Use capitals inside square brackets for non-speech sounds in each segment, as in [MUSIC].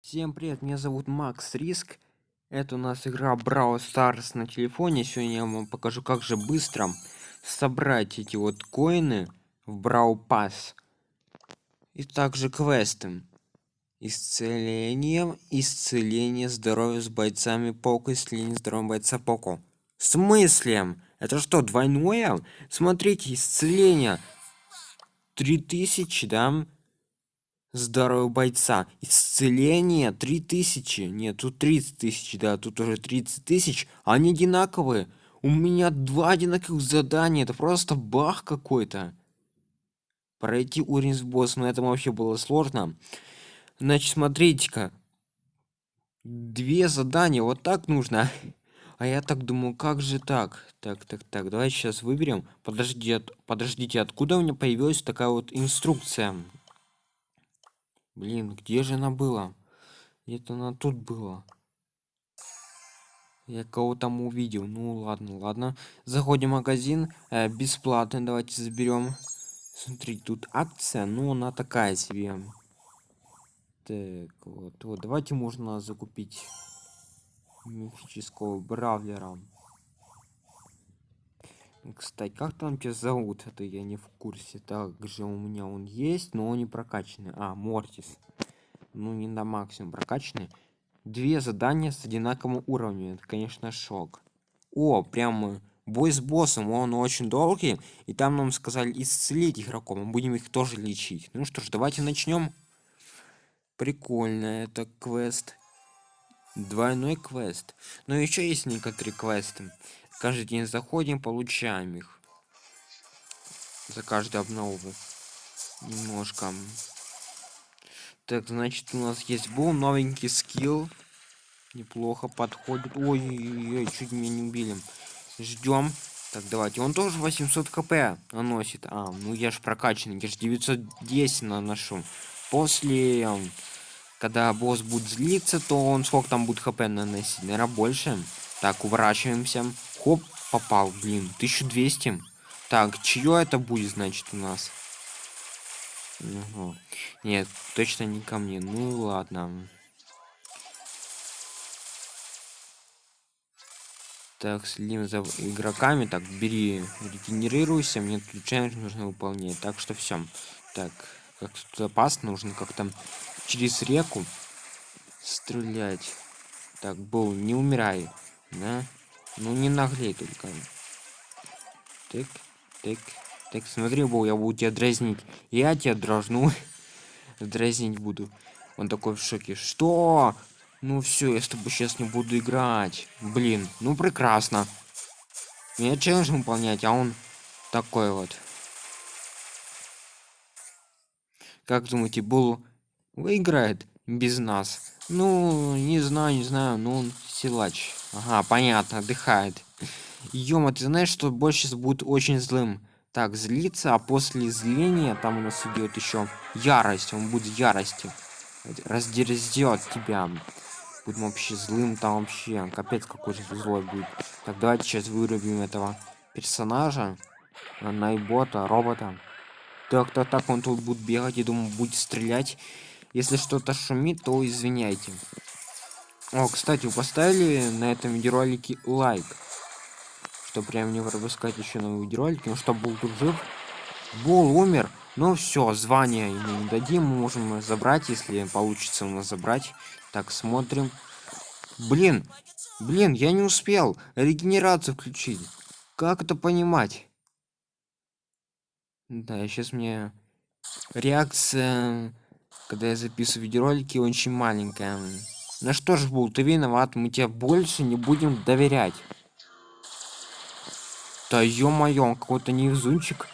Всем привет, меня зовут Макс Риск. Это у нас игра Brawl Stars на телефоне. Сегодня я вам покажу, как же быстро собрать эти вот коины в Brawl Pass. И также квесты. Исцеление, исцеление здоровья с бойцами Поко, исцеление здоровья бойца Поко. В смысле? Это что, двойное? Смотрите, исцеление. 3000, да? Здорового бойца. Исцеление 3000 нет тут 30 тысяч да тут уже 30 тысяч. Они одинаковые. У меня два одинаковых задания. Это просто бах какой-то. Пройти уровень с боссом но это вообще было сложно. Значит смотрите-ка. Две задания вот так нужно. А я так думаю как же так? Так так так давай сейчас выберем. Подождите подождите откуда у меня появилась такая вот инструкция Блин, где же она была? Где-то она тут была. Я кого там увидел. Ну ладно, ладно. Заходим в магазин. Э, бесплатно. Давайте заберем. Смотри, тут акция. Ну, она такая себе. Так, вот. вот давайте можно закупить мифического бравлера. Кстати, как там тебя зовут? Это я не в курсе. Также у меня он есть, но он не прокачанный. А, Мортис. Ну, не на максимум прокачанный. Две задания с одинаковым уровнем. Это, конечно, шок. О, прям бой с боссом. Он очень долгий. И там нам сказали исцелить игроков. Мы будем их тоже лечить. Ну что ж, давайте начнем. Прикольно, это квест. Двойной квест. Но еще есть некоторые квесты. Каждый день заходим, получаем их. За каждую обнову. Немножко. Так, значит, у нас есть был новенький скилл. Неплохо подходит. Ой-ой-ой, чуть меня не убили. Ждем. Так, давайте. Он тоже 800 кп наносит. А, ну я ж прокачанный. Я ж 910 наношу. После, когда босс будет злиться, то он сколько там будет хп наносить? Наверное, больше. Так, уворачиваемся. Хоп, попал, блин, 1200. Так, чье это будет, значит, у нас? Угу. Нет, точно не ко мне. Ну ладно. Так, следим за игроками. Так, бери, регенерируйся. Мне тут челлендж нужно выполнять. Так что все. Так, как тут опасно, нужно как-то через реку стрелять. Так, был, не умирай. Да? Ну не наглей только. Так, так, так, смотри, Бо, я буду тебя дразнить. Я тебя дрожну. [LAUGHS] дразнить буду. Он такой в шоке. Что? Ну все, я с тобой сейчас не буду играть. Блин, ну прекрасно. Мне челлендж выполнять, а он такой вот. Как думаете, Бул выиграет без нас? Ну, не знаю, не знаю, но он силач. Ага, понятно, отдыхает. Ёма, ты знаешь, что больше будет очень злым? Так, злиться, а после зления там у нас идет еще ярость. Он будет ярости. Раздерзет тебя. Будет вообще злым там вообще. Капец какой-то злой будет. Так, давайте сейчас вырубим этого персонажа. Найбота, робота. Так, так, так, он тут будет бегать, и думаю, будет стрелять. Если что-то шумит, то извиняйте. О, кстати, вы поставили на этом видеоролике лайк. Что прям не выпускать еще новые видеоролики. Ну что, был тут жив. Бол умер. Ну все, звание ему не дадим. Мы можем забрать, если получится у нас забрать. Так, смотрим. Блин, блин, я не успел регенерацию включить. Как это понимать? Да, сейчас мне реакция когда я записываю видеоролики, очень маленькая. На что ж, был, ты виноват, мы тебе больше не будем доверять. Да ё-моё, какой-то невезунчик.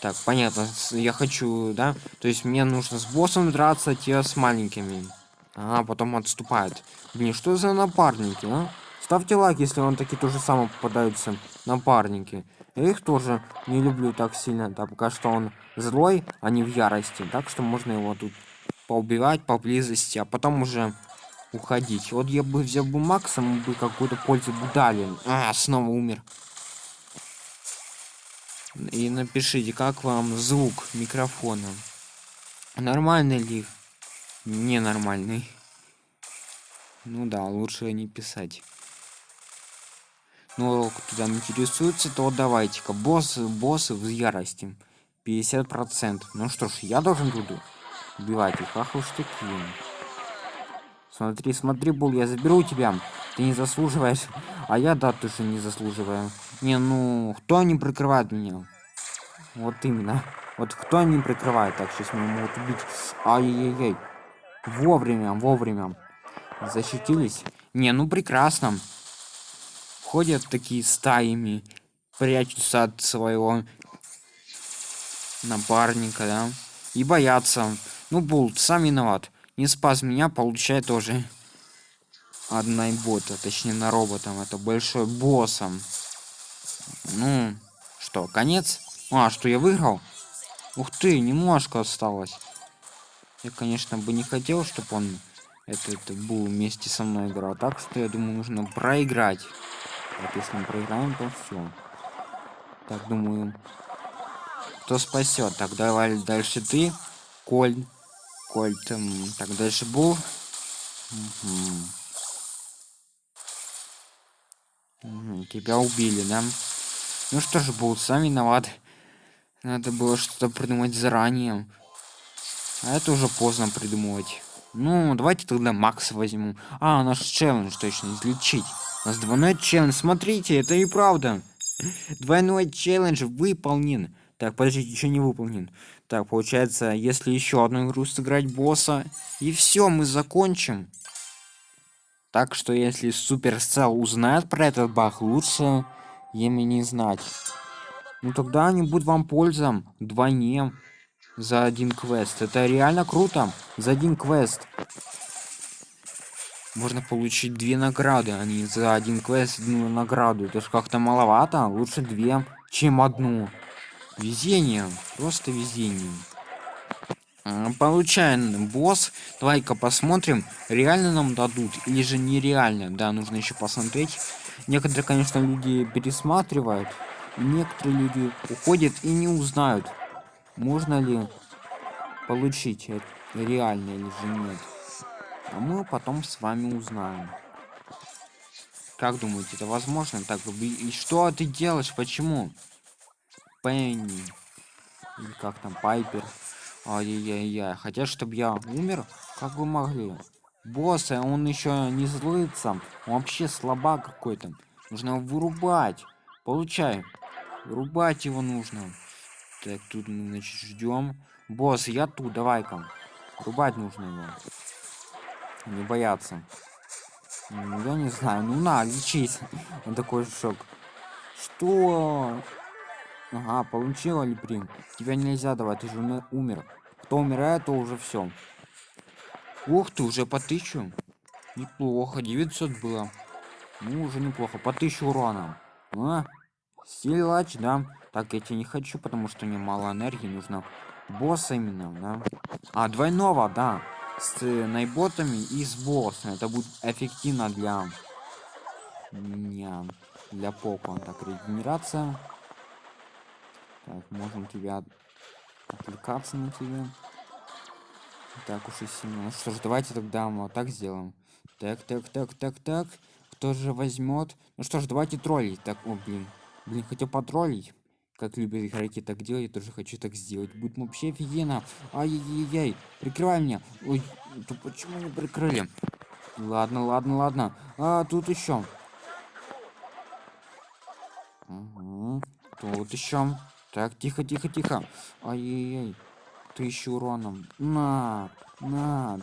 Так, понятно, я хочу, да? То есть мне нужно с боссом драться, те с маленькими. А, потом отступает. Блин, что за напарники, а? Ставьте лайк, если вам такие тоже самое попадаются напарники. Я их тоже не люблю так сильно, да, пока что он злой, а не в ярости. Так что можно его тут поубивать поблизости, а потом уже уходить. Вот я бы взял бы Макса, мы бы какую-то пользу бы дали. А, снова умер. И напишите, как вам звук микрофона. Нормальный ли? Ненормальный. Ну да, лучше не писать. Ну, кто там интересуется, то давайте-ка. Боссы, боссы в ярости. 50%. Ну что ж, я должен буду убивать их. Ах уж такие. Смотри, смотри, Бул, я заберу тебя. Ты не заслуживаешь. А я, да, тоже не заслуживаю. Не, ну, кто не прикрывает меня? Вот именно. Вот кто не прикрывает? Так, сейчас меня могут убить. Ай-яй-яй. Вовремя, вовремя. Защитились? Не, ну прекрасно. Ходят такие стаями, прячутся от своего напарника, да? И боятся. Ну, Булт, сам виноват. Не спас меня, получает тоже. Одна бота, точнее на роботом. Это большой боссом. Ну, что, конец? А, что я выиграл? Ух ты, немножко осталось. Я, конечно, бы не хотел, чтобы он это, это был вместе со мной играл. Так что я думаю, нужно проиграть. Вот если мы проиграем, то все. Так, думаю, кто спасет? Так, давай дальше ты, Коль. Коль, там, так, дальше был. Угу, тебя убили, да? Ну что ж, был сам виноват. Надо было что-то придумать заранее. А это уже поздно придумывать. Ну, давайте тогда Макс возьму. А, наш челлендж точно, излечить. У нас двойной челлендж. Смотрите, это и правда. Двойной челлендж выполнен. Так, подождите, еще не выполнен. Так, получается, если еще одну игру сыграть босса, и все, мы закончим. Так что, если Суперсел узнает про этот баг, лучше ими не знать. Ну тогда они будут вам пользом вдвойне за один квест. Это реально круто. За один квест. Можно получить две награды, а не за один квест одну награду. Это ж как-то маловато. Лучше две, чем одну. Везение. Просто везение. Получаем босс. Давай-ка посмотрим, реально нам дадут или же нереально. Да, нужно еще посмотреть. Некоторые, конечно, люди пересматривают. Некоторые люди уходят и не узнают, можно ли получить это реально или же нет. А мы потом с вами узнаем. Как думаете, это возможно? Так, и что ты делаешь? Почему? Пенни. Или как там, Пайпер. Ай-яй-яй. Хотят, чтобы я умер? Как вы могли? Босс, а он еще не злится. Он вообще слабак какой-то. Нужно его вырубать. Получай. Вырубать его нужно. Так, тут мы, значит, ждем. Босс, я тут, давай-ка. Рубать нужно его. Не бояться. Ну, я не знаю. Ну на, лечись. [LAUGHS] Он такой шок. Что? Ага, получила ли прим? Тебя нельзя давать, ты же умер. Кто умирает, то уже все. Ух ты, уже по тысячу. Неплохо, 900 было. Ну, уже неплохо. По тысячу урона. А? Силач, да. Так, я тебе не хочу, потому что мне мало энергии нужно. Босса именно, да. А, двойного, да. С найботами и с боссом. Это будет эффективно для меня. Для попа. Так, регенерация. Так, можем тебя отвлекаться на тебя. Так уж и сильно. Ну что ж, давайте тогда вот так сделаем. Так, так, так, так, так. Кто же возьмет? Ну что ж, давайте троллить. Так, о, блин. Блин, хотел потроллить. Как любят игроки так делать, я тоже хочу так сделать. Будет вообще офигенно. Ай-яй-яй, прикрывай меня. Ой, то почему не прикрыли? Ладно, ладно, ладно. А, тут еще. Угу. Тут еще. Так, тихо, тихо, тихо. Ай-яй-яй. Тысячу уроном. На, на.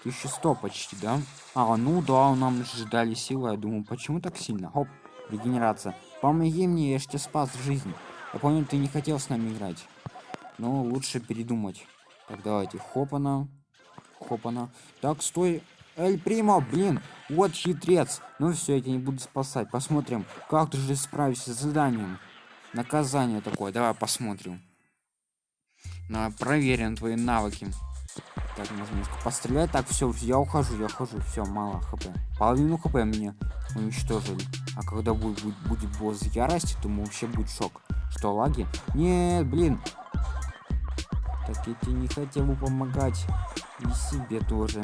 1100 почти, да? А, ну да, нам же дали силы. Я думаю, почему так сильно? Хоп, регенерация. Помоги мне, я ж тебе спас жизнь. Я помню, ты не хотел с нами играть. Но лучше передумать. Так, давайте. Хопана. Хопана. Так, стой. Эль Примо, блин. Вот хитрец. Ну все, я тебя не буду спасать. Посмотрим, как ты же справишься с заданием. Наказание такое. Давай посмотрим. На, проверим твои навыки. Так, немножко пострелять. Так, все, я ухожу, я ухожу. Все, мало хп. Половину хп мне уничтожили. А когда будет, будет, будет босс ярости, то вообще будет шок. Что, лаги? Нет, блин. Так я тебе не хотел бы помогать. И себе тоже.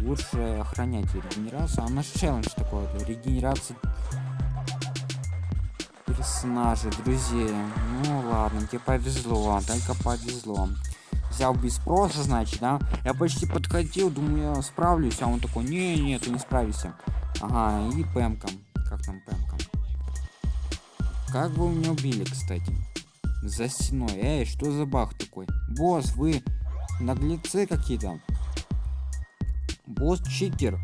лучше охранять регенерацию. А наш челлендж такой, регенерация персонажей, друзей. Ну ладно, тебе повезло, только повезло. Взял без спроса, значит, да? Я почти подходил, думаю, я справлюсь, а он такой, не, не, ты не справишься. Ага, и пэмком. Как там пэмком? Как вы меня убили, кстати? За стеной. Эй, что за бах такой? Босс, вы наглецы какие-то. Босс читер.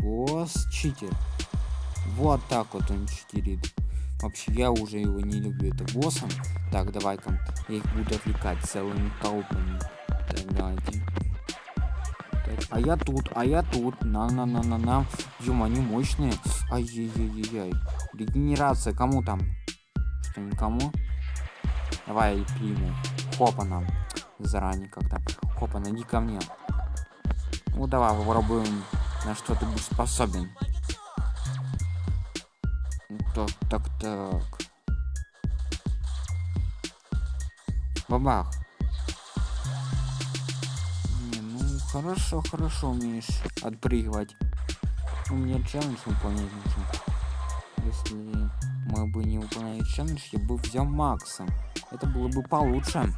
Босс читер. Вот так вот он читерит. Вообще, я уже его не люблю, это боссом. Так, давай-ка, я их буду отвлекать целыми толпами. Давайте. Так, а я тут, а я тут. На-на-на-на-на. Ё, они мощные. Ай-яй-яй-яй. Регенерация, кому там? Что, никому? Давай приму. Хопа нам. Заранее как-то. Хопа, найди ко мне. Ну давай попробуем, на что ты будешь способен. Так, так, так. Бабах. Не, ну хорошо, хорошо умеешь отпрыгивать. У меня челлендж выполнять. Если мы бы не выполняли челлендж, я бы взял Макса. Это было бы получше.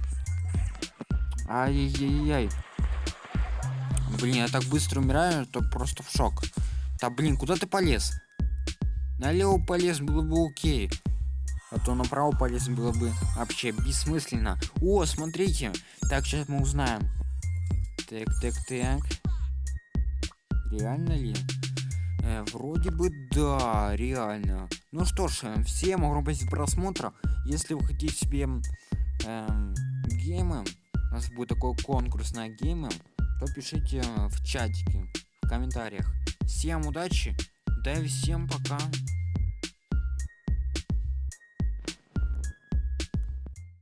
Ай-яй-яй. Блин, я так быстро умираю, то просто в шок. Да блин, куда ты полез? Налево полез было бы окей. А то направо полез было бы вообще бессмысленно. О, смотрите. Так, сейчас мы узнаем. Так, так, так. Реально ли? Э, вроде бы да, реально. Ну что ж, э, всем огромное просмотра. Если вы хотите себе эм, геймы, у нас будет такой конкурс на геймы, то пишите в чатике, в комментариях. Всем удачи, да и всем пока.